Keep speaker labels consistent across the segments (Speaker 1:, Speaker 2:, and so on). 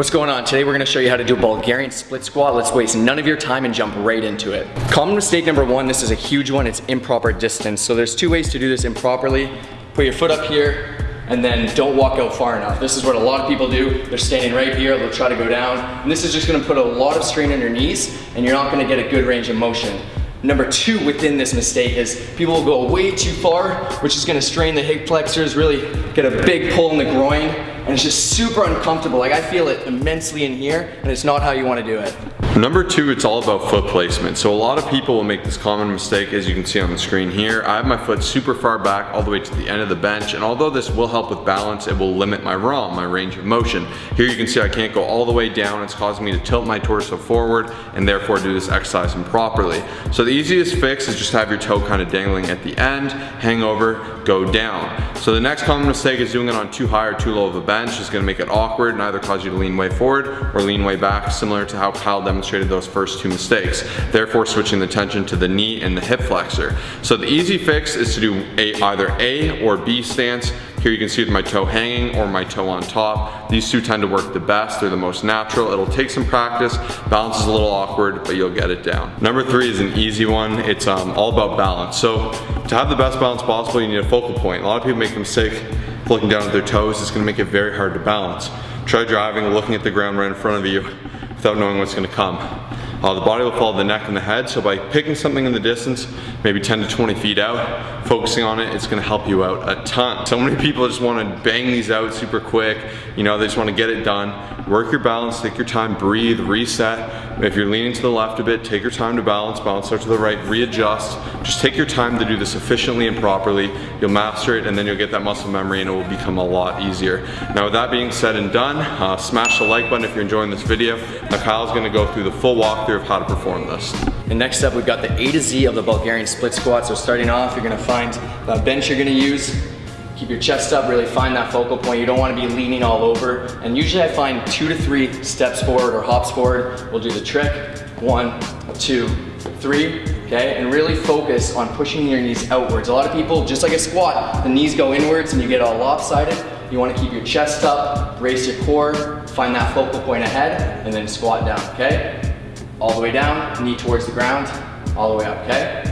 Speaker 1: What's going on? Today we're gonna show you how to do a Bulgarian split squat. Let's waste none of your time and jump right into it. Common mistake number one, this is a huge one, it's improper distance. So there's two ways to do this improperly. Put your foot up here, and then don't walk out far enough. This is what a lot of people do. They're standing right here, they'll try to go down, and this is just gonna put a lot of strain on your knees, and you're not gonna get a good range of motion. Number two within this mistake is people will go way too far, which is gonna strain the hip flexors, really get a big pull in the groin, and it's just super uncomfortable. Like I feel it immensely in here, and it's not how you wanna do it.
Speaker 2: Number two, it's all about foot placement. So a lot of people will make this common mistake as you can see on the screen here. I have my foot super far back all the way to the end of the bench and although this will help with balance, it will limit my ROM, my range of motion. Here you can see I can't go all the way down. It's causing me to tilt my torso forward and therefore do this exercise improperly. So the easiest fix is just have your toe kind of dangling at the end, hang over, go down. So the next common mistake is doing it on too high or too low of a bench. It's gonna make it awkward and either cause you to lean way forward or lean way back, similar to how Kyle demonstrated demonstrated those first two mistakes, therefore switching the tension to the knee and the hip flexor. So the easy fix is to do a, either A or B stance. Here you can see with my toe hanging or my toe on top. These two tend to work the best, they're the most natural. It'll take some practice, balance is a little awkward, but you'll get it down. Number three is an easy one. It's um, all about balance. So to have the best balance possible, you need a focal point. A lot of people make the mistake looking down at their toes. It's gonna make it very hard to balance. Try driving, looking at the ground right in front of you without knowing what's gonna come. Uh, the body will follow the neck and the head, so by picking something in the distance, maybe 10 to 20 feet out, focusing on it, it's gonna help you out a ton. So many people just wanna bang these out super quick, you know, they just wanna get it done. Work your balance, take your time, breathe, reset. If you're leaning to the left a bit, take your time to balance, balance out to the right, readjust. Just take your time to do this efficiently and properly. You'll master it and then you'll get that muscle memory and it will become a lot easier. Now with that being said and done, uh, smash the like button if you're enjoying this video. Now Kyle's gonna go through the full walkthrough of how to perform this.
Speaker 1: And next up, we've got the A to Z of the Bulgarian split squat. So starting off, you're gonna find the bench you're gonna use. Keep your chest up, really find that focal point. You don't wanna be leaning all over. And usually I find two to three steps forward or hops forward. We'll do the trick. One, two, three, okay? And really focus on pushing your knees outwards. A lot of people, just like a squat, the knees go inwards and you get all lopsided. You wanna keep your chest up, raise your core, find that focal point ahead, and then squat down, okay? all the way down, knee towards the ground, all the way up, okay?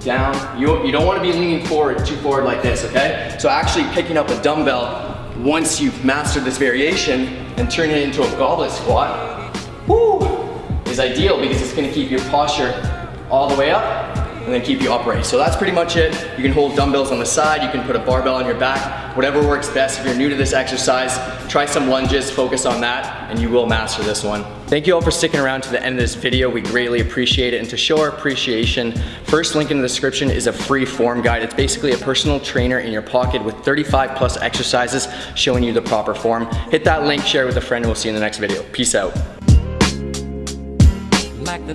Speaker 1: Down, you, you don't wanna be leaning forward, too forward like this, okay? So actually picking up a dumbbell, once you've mastered this variation and turning it into a goblet squat, whoo, is ideal because it's gonna keep your posture all the way up and then keep you upright. So that's pretty much it. You can hold dumbbells on the side, you can put a barbell on your back, whatever works best. If you're new to this exercise, try some lunges, focus on that, and you will master this one. Thank you all for sticking around to the end of this video. We greatly appreciate it. And to show our appreciation, first link in the description is a free form guide. It's basically a personal trainer in your pocket with 35 plus exercises showing you the proper form. Hit that link, share it with a friend, and we'll see you in the next video. Peace out. Like